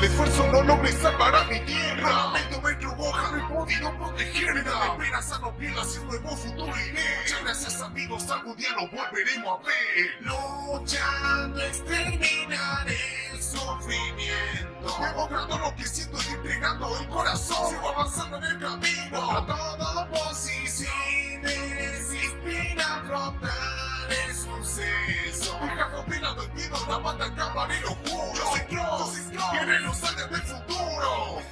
el esfuerzo no logre salvar a mi tierra. Medio metro hoja no he podido protegerla. Esperanza no pierda hacia un nuevo futuro iré. Muchas gracias amigos, algún día nos volveremos a ver. Luchando exterminaré el sufrimiento. Demostrando lo que siento y entregando el corazón. Sigo avanzando en el camino. A toda oposición. El suceso. Compilando el miedo, la banda acabar y lo juro. Soy Cross, vienen los años del futuro.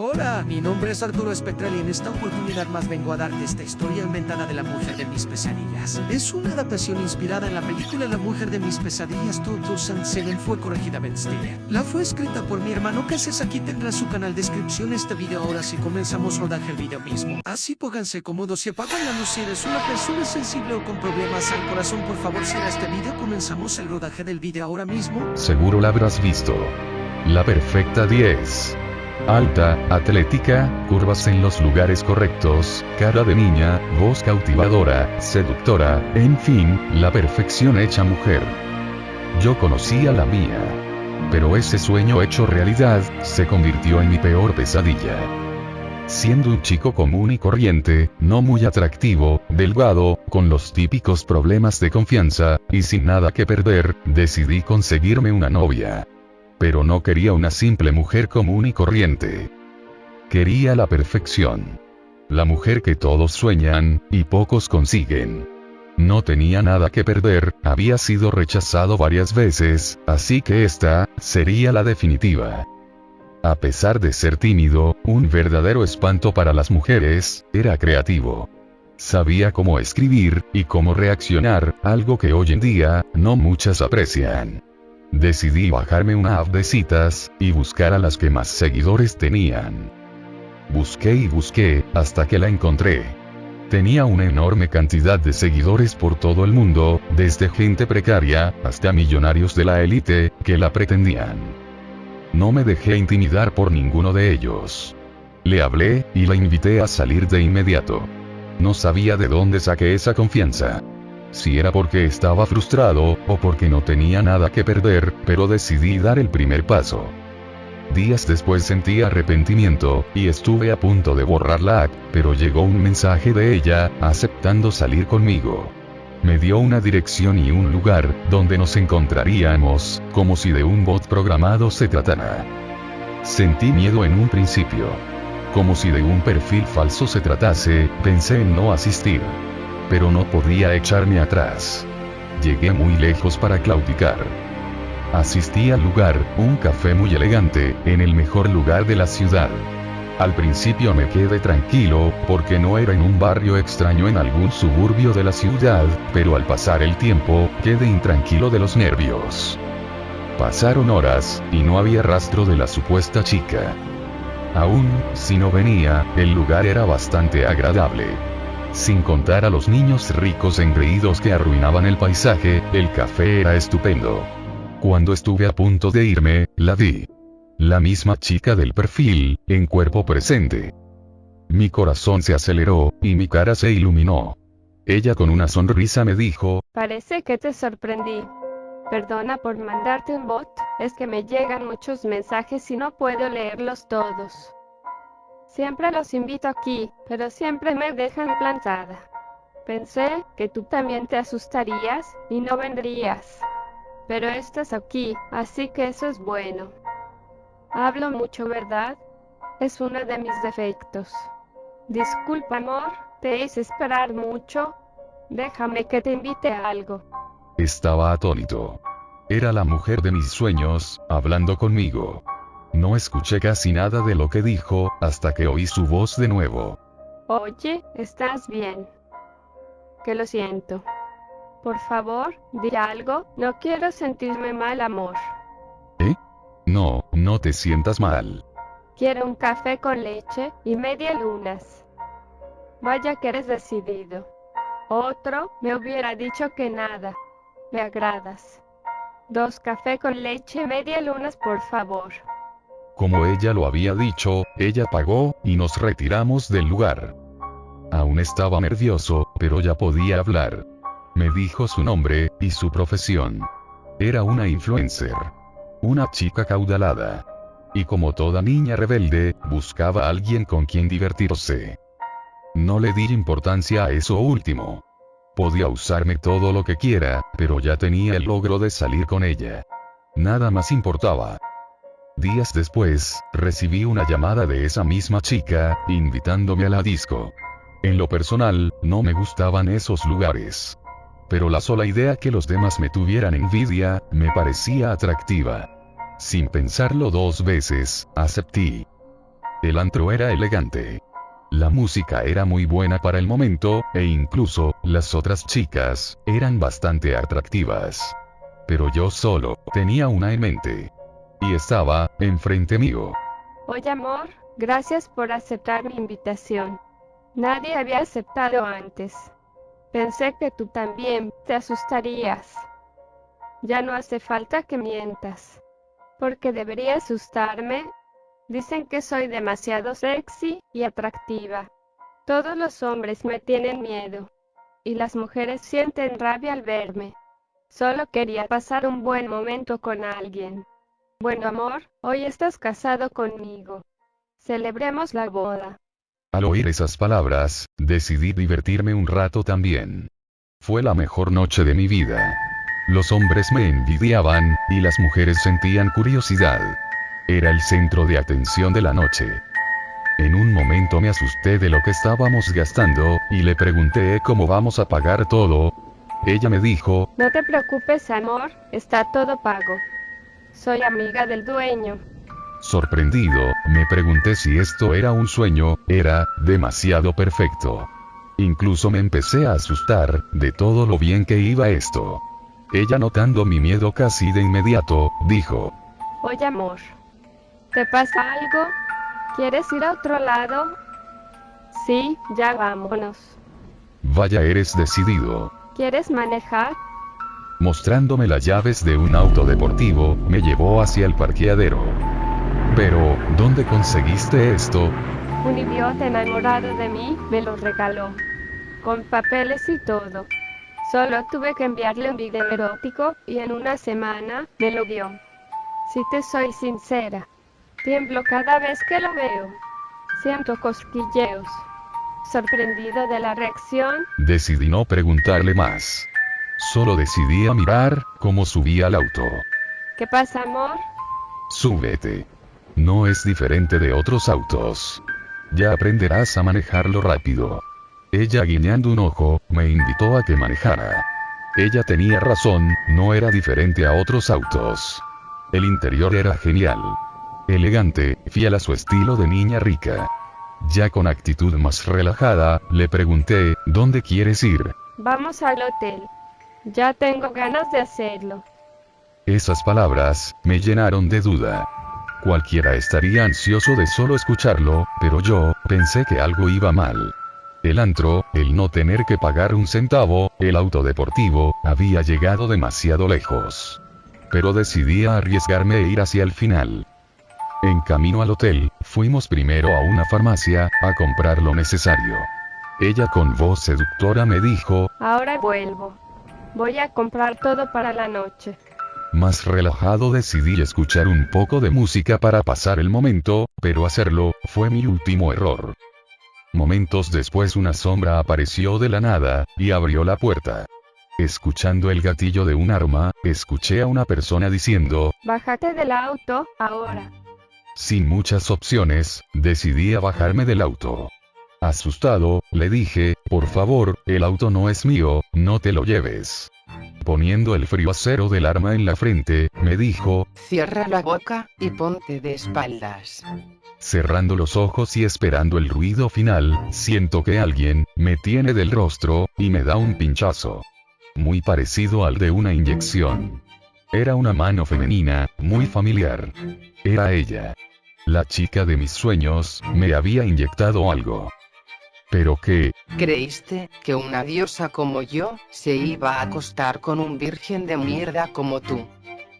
Hola, mi nombre es Arturo Espectral y en esta oportunidad más vengo a darte esta historia inventada de la mujer de mis pesadillas. Es una adaptación inspirada en la película La mujer de mis pesadillas 2007 fue corregida Ben Stiller. La fue escrita por mi hermano Cases, aquí tendrá su canal descripción este video ahora si comenzamos rodaje el video mismo. Así pónganse cómodos y apagan la luz si eres una persona sensible o con problemas al corazón por favor si este video comenzamos el rodaje del video ahora mismo. Seguro la habrás visto. La perfecta 10. Alta, atlética, curvas en los lugares correctos, cara de niña, voz cautivadora, seductora, en fin, la perfección hecha mujer. Yo conocía la mía. Pero ese sueño hecho realidad, se convirtió en mi peor pesadilla. Siendo un chico común y corriente, no muy atractivo, delgado, con los típicos problemas de confianza, y sin nada que perder, decidí conseguirme una novia. Pero no quería una simple mujer común y corriente. Quería la perfección. La mujer que todos sueñan, y pocos consiguen. No tenía nada que perder, había sido rechazado varias veces, así que esta, sería la definitiva. A pesar de ser tímido, un verdadero espanto para las mujeres, era creativo. Sabía cómo escribir, y cómo reaccionar, algo que hoy en día, no muchas aprecian. Decidí bajarme una app de citas, y buscar a las que más seguidores tenían. Busqué y busqué, hasta que la encontré. Tenía una enorme cantidad de seguidores por todo el mundo, desde gente precaria, hasta millonarios de la élite, que la pretendían. No me dejé intimidar por ninguno de ellos. Le hablé, y la invité a salir de inmediato. No sabía de dónde saqué esa confianza si era porque estaba frustrado, o porque no tenía nada que perder, pero decidí dar el primer paso. Días después sentí arrepentimiento, y estuve a punto de borrar la app, pero llegó un mensaje de ella, aceptando salir conmigo. Me dio una dirección y un lugar, donde nos encontraríamos, como si de un bot programado se tratara. Sentí miedo en un principio. Como si de un perfil falso se tratase, pensé en no asistir pero no podía echarme atrás. Llegué muy lejos para claudicar. Asistí al lugar, un café muy elegante, en el mejor lugar de la ciudad. Al principio me quedé tranquilo, porque no era en un barrio extraño en algún suburbio de la ciudad, pero al pasar el tiempo, quedé intranquilo de los nervios. Pasaron horas, y no había rastro de la supuesta chica. Aún, si no venía, el lugar era bastante agradable. Sin contar a los niños ricos engreídos que arruinaban el paisaje, el café era estupendo. Cuando estuve a punto de irme, la vi. La misma chica del perfil, en cuerpo presente. Mi corazón se aceleró, y mi cara se iluminó. Ella con una sonrisa me dijo, Parece que te sorprendí. Perdona por mandarte un bot, es que me llegan muchos mensajes y no puedo leerlos todos. Siempre los invito aquí, pero siempre me dejan plantada. Pensé que tú también te asustarías y no vendrías. Pero estás aquí, así que eso es bueno. Hablo mucho, ¿verdad? Es uno de mis defectos. Disculpa, amor, te hice esperar mucho. Déjame que te invite a algo. Estaba atónito. Era la mujer de mis sueños, hablando conmigo. No escuché casi nada de lo que dijo, hasta que oí su voz de nuevo. Oye, ¿estás bien? Que lo siento. Por favor, di algo, no quiero sentirme mal, amor. ¿Eh? No, no te sientas mal. Quiero un café con leche y media lunas. Vaya que eres decidido. Otro me hubiera dicho que nada. Me agradas. Dos café con leche y media lunas, por favor. Como ella lo había dicho, ella pagó, y nos retiramos del lugar. Aún estaba nervioso, pero ya podía hablar. Me dijo su nombre, y su profesión. Era una influencer. Una chica caudalada. Y como toda niña rebelde, buscaba a alguien con quien divertirse. No le di importancia a eso último. Podía usarme todo lo que quiera, pero ya tenía el logro de salir con ella. Nada más importaba. Días después, recibí una llamada de esa misma chica, invitándome a la disco. En lo personal, no me gustaban esos lugares. Pero la sola idea que los demás me tuvieran envidia, me parecía atractiva. Sin pensarlo dos veces, acepté. El antro era elegante. La música era muy buena para el momento, e incluso, las otras chicas, eran bastante atractivas. Pero yo solo, tenía una en mente. Y estaba, enfrente mío. Oye amor, gracias por aceptar mi invitación. Nadie había aceptado antes. Pensé que tú también te asustarías. Ya no hace falta que mientas. Porque debería asustarme. Dicen que soy demasiado sexy y atractiva. Todos los hombres me tienen miedo. Y las mujeres sienten rabia al verme. Solo quería pasar un buen momento con alguien. Bueno amor, hoy estás casado conmigo. Celebremos la boda. Al oír esas palabras, decidí divertirme un rato también. Fue la mejor noche de mi vida. Los hombres me envidiaban, y las mujeres sentían curiosidad. Era el centro de atención de la noche. En un momento me asusté de lo que estábamos gastando, y le pregunté cómo vamos a pagar todo. Ella me dijo, No te preocupes amor, está todo pago. Soy amiga del dueño. Sorprendido, me pregunté si esto era un sueño, era, demasiado perfecto. Incluso me empecé a asustar, de todo lo bien que iba esto. Ella notando mi miedo casi de inmediato, dijo. Oye amor. ¿Te pasa algo? ¿Quieres ir a otro lado? Sí, ya vámonos. Vaya eres decidido. ¿Quieres manejar? Mostrándome las llaves de un auto deportivo, me llevó hacia el parqueadero. Pero, ¿dónde conseguiste esto? Un idiota enamorado de mí me lo regaló. Con papeles y todo. Solo tuve que enviarle un video erótico y en una semana me lo dio. Si te soy sincera, tiemblo cada vez que lo veo. Siento cosquilleos. Sorprendido de la reacción, Decidí no preguntarle más. Solo decidí a mirar cómo subía al auto. ¿qué pasa amor? Súbete. No es diferente de otros autos. Ya aprenderás a manejarlo rápido. Ella guiñando un ojo, me invitó a que manejara. Ella tenía razón, no era diferente a otros autos. El interior era genial. Elegante, fiel a su estilo de niña rica. Ya con actitud más relajada, le pregunté, ¿dónde quieres ir? Vamos al hotel. Ya tengo ganas de hacerlo. Esas palabras, me llenaron de duda. Cualquiera estaría ansioso de solo escucharlo, pero yo, pensé que algo iba mal. El antro, el no tener que pagar un centavo, el auto deportivo, había llegado demasiado lejos. Pero decidí arriesgarme e ir hacia el final. En camino al hotel, fuimos primero a una farmacia, a comprar lo necesario. Ella con voz seductora me dijo, Ahora vuelvo. Voy a comprar todo para la noche. Más relajado decidí escuchar un poco de música para pasar el momento, pero hacerlo, fue mi último error. Momentos después una sombra apareció de la nada, y abrió la puerta. Escuchando el gatillo de un arma, escuché a una persona diciendo, Bájate del auto, ahora. sin muchas opciones, decidí a bajarme del auto. Asustado, le dije, por favor, el auto no es mío, no te lo lleves. Poniendo el frío acero del arma en la frente, me dijo, Cierra la boca y ponte de espaldas. cerrando los ojos y esperando el ruido final, siento que alguien, me tiene del rostro, y me da un pinchazo. Muy parecido al de una inyección. Era una mano femenina, muy familiar. Era ella. La chica de mis sueños, me había inyectado algo. Pero qué, ¿Creíste que una diosa como yo se iba a acostar con un virgen de mierda como tú?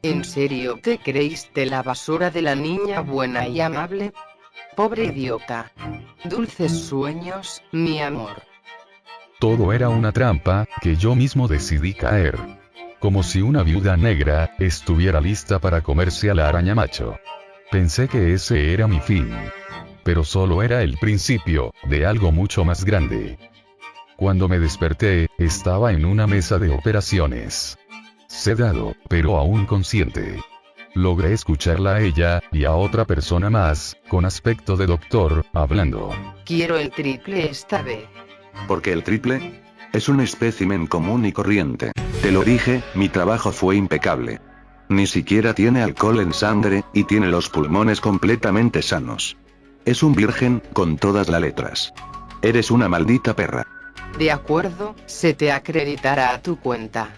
¿En serio te creíste la basura de la niña buena y amable? Pobre idiota. Dulces sueños, mi amor. todo era una trampa, que yo mismo decidí caer. Como si una viuda negra, estuviera lista para comerse a la araña macho. Pensé que ese era mi fin. Pero solo era el principio, de algo mucho más grande. Cuando me desperté, estaba en una mesa de operaciones. Sedado, pero aún consciente. Logré escucharla a ella, y a otra persona más, con aspecto de doctor, hablando. Quiero el triple esta vez. ¿Por qué el triple? Es un espécimen común y corriente. Te lo dije, mi trabajo fue impecable. Ni siquiera tiene alcohol en sangre, y tiene los pulmones completamente sanos. Es un virgen, con todas las letras. Eres una maldita perra. De acuerdo, se te acreditará a tu cuenta.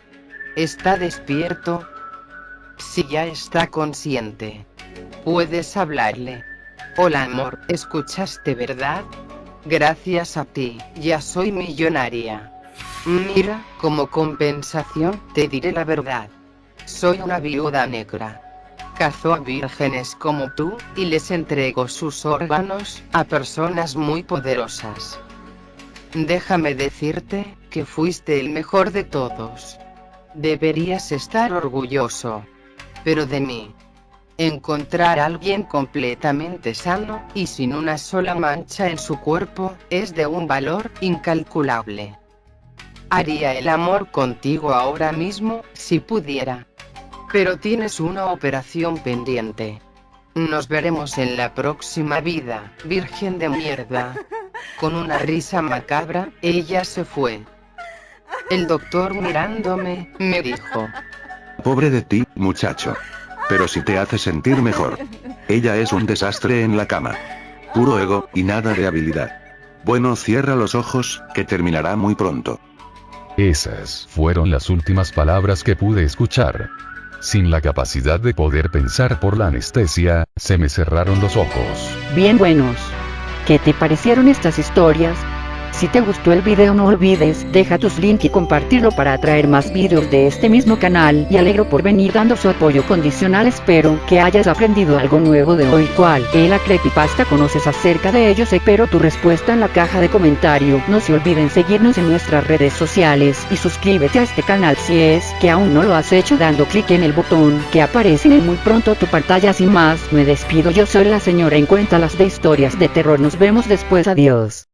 ¿Está despierto? Si ya está consciente. Puedes hablarle. Hola amor, ¿escuchaste verdad? Gracias a ti, ya soy millonaria. Mira, como compensación, te diré la verdad. Soy una viuda negra. Cazo a vírgenes como tú, y les entrego sus órganos, a personas muy poderosas. Déjame decirte, que fuiste el mejor de todos. Deberías estar orgulloso. Pero de mí. Encontrar a alguien completamente sano, y sin una sola mancha en su cuerpo, es de un valor incalculable. Haría el amor contigo ahora mismo, si pudiera. Pero tienes una operación pendiente. Nos veremos en la próxima vida, virgen de mierda. Con una risa macabra, ella se fue. El doctor mirándome, me dijo. Pobre de ti, muchacho. Pero si te hace sentir mejor. Ella es un desastre en la cama. Puro ego, y nada de habilidad. Bueno, cierra los ojos, que terminará muy pronto. Esas fueron las últimas palabras que pude escuchar. Sin la capacidad de poder pensar por la anestesia, se me cerraron los ojos. Bien buenos. ¿Qué te parecieron estas historias? Si te gustó el video no olvides, deja tus links y compartirlo para atraer más videos de este mismo canal. Y alegro por venir dando su apoyo condicional. Espero que hayas aprendido algo nuevo de hoy. Cual es la creepypasta conoces acerca de ellos espero tu respuesta en la caja de comentario no se olviden seguirnos en nuestras redes sociales y suscríbete a este canal si es que aún no lo has hecho dando clic en el botón que aparece en muy pronto tu pantalla. Sin más me despido. Yo soy la señora en cuenta las de historias de terror. Nos vemos después. Adiós